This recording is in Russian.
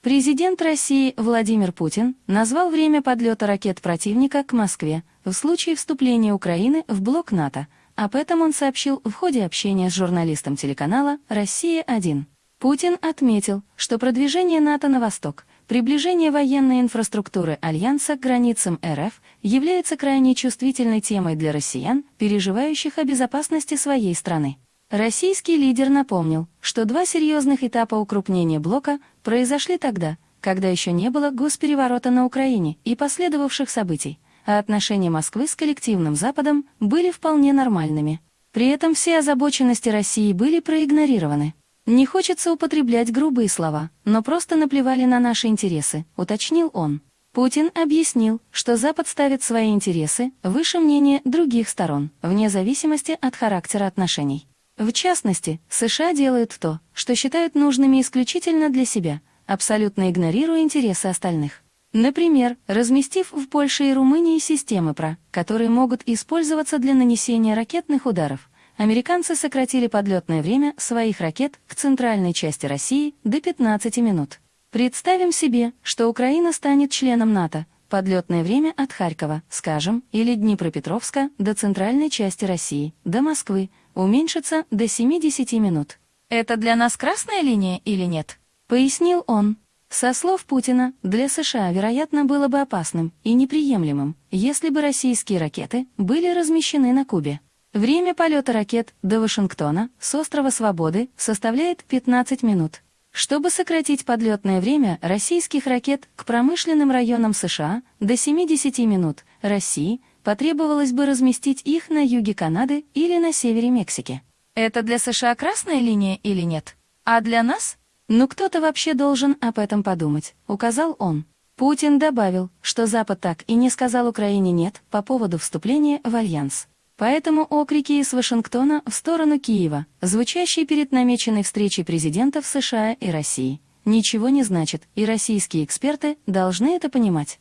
Президент России Владимир Путин назвал время подлета ракет противника к Москве в случае вступления Украины в блок НАТО. Об этом он сообщил в ходе общения с журналистом телеканала «Россия-1». Путин отметил, что продвижение НАТО на восток, приближение военной инфраструктуры Альянса к границам РФ является крайне чувствительной темой для россиян, переживающих о безопасности своей страны. Российский лидер напомнил, что два серьезных этапа укрупнения блока произошли тогда, когда еще не было госпереворота на Украине и последовавших событий, а отношения Москвы с коллективным Западом были вполне нормальными. При этом все озабоченности России были проигнорированы. Не хочется употреблять грубые слова, но просто наплевали на наши интересы, уточнил он. Путин объяснил, что Запад ставит свои интересы выше мнения других сторон, вне зависимости от характера отношений. В частности, США делают то, что считают нужными исключительно для себя, абсолютно игнорируя интересы остальных. Например, разместив в Польше и Румынии системы ПРА, которые могут использоваться для нанесения ракетных ударов, американцы сократили подлетное время своих ракет к центральной части России до 15 минут. Представим себе, что Украина станет членом НАТО, подлетное время от Харькова, скажем, или Днепропетровска до центральной части России, до Москвы, уменьшится до 70 минут. Это для нас красная линия или нет? Пояснил он. Со слов Путина, для США, вероятно, было бы опасным и неприемлемым, если бы российские ракеты были размещены на Кубе. Время полета ракет до Вашингтона с острова Свободы составляет 15 минут. Чтобы сократить подлетное время российских ракет к промышленным районам США до 70 минут, России потребовалось бы разместить их на юге Канады или на севере Мексики. Это для США красная линия или нет? А для нас? Ну кто-то вообще должен об этом подумать, указал он. Путин добавил, что Запад так и не сказал Украине «нет» по поводу вступления в Альянс. Поэтому окрики из Вашингтона в сторону Киева, звучащие перед намеченной встречей президентов США и России, ничего не значат, и российские эксперты должны это понимать.